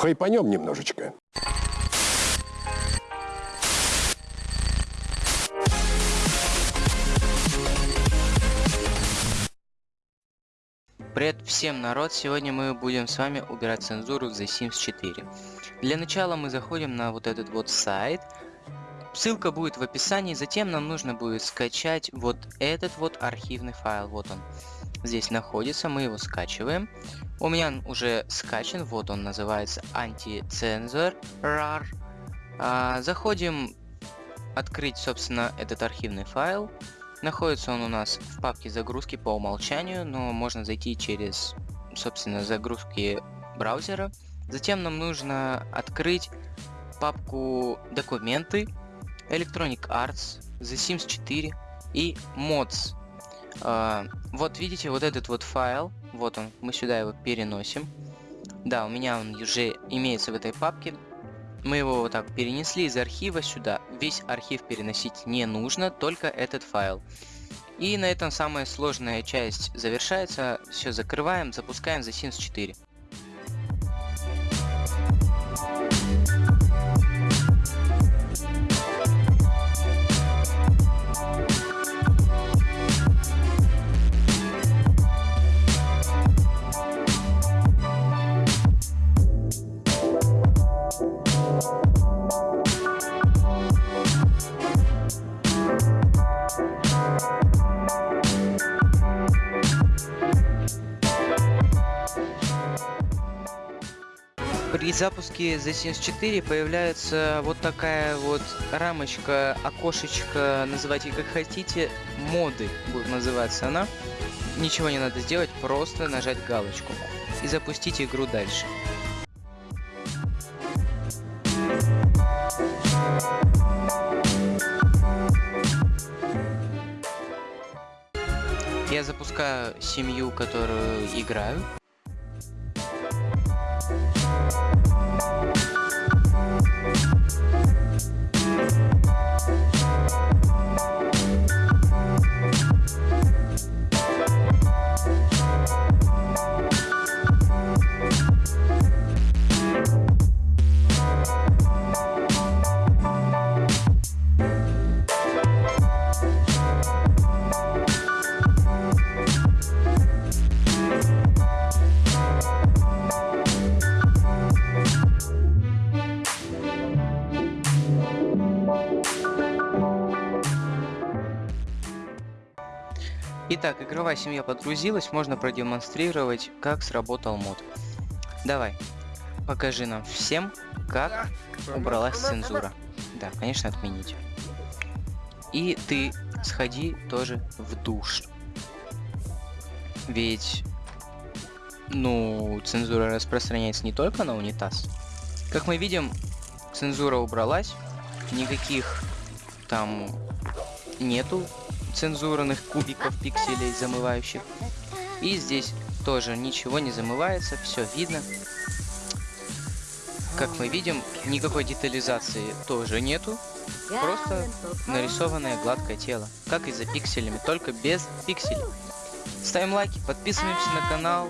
хайпанем немножечко. Привет всем народ, сегодня мы будем с вами убирать цензуру в The Sims 4. Для начала мы заходим на вот этот вот сайт, ссылка будет в описании, затем нам нужно будет скачать вот этот вот архивный файл, вот он здесь находится, мы его скачиваем. У меня уже скачан, вот он называется антицензор. А, заходим открыть, собственно, этот архивный файл. Находится он у нас в папке загрузки по умолчанию, но можно зайти через, собственно, загрузки браузера. Затем нам нужно открыть папку документы, Electronic Arts, The Sims 4 и Mods. Uh, вот видите, вот этот вот файл, вот он, мы сюда его переносим. Да, у меня он уже имеется в этой папке. Мы его вот так перенесли из архива сюда. Весь архив переносить не нужно, только этот файл. И на этом самая сложная часть завершается. Все, закрываем, запускаем The Sims 4. При запуске The Sims 4 появляется вот такая вот рамочка, окошечко, называйте как хотите, моды будет называться она. Ничего не надо сделать, просто нажать галочку и запустить игру дальше. Я запускаю семью, которую играю. Итак, игровая семья подгрузилась, можно продемонстрировать, как сработал мод. Давай, покажи нам всем, как убралась цензура. Да, конечно, отменить. И ты сходи тоже в душ. Ведь, ну, цензура распространяется не только на унитаз. Как мы видим, цензура убралась, никаких там нету цензурных кубиков пикселей замывающих. И здесь тоже ничего не замывается, все видно. Как мы видим, никакой детализации тоже нету. Просто нарисованное гладкое тело, как и за пикселями, только без пикселей. Ставим лайки, подписываемся на канал,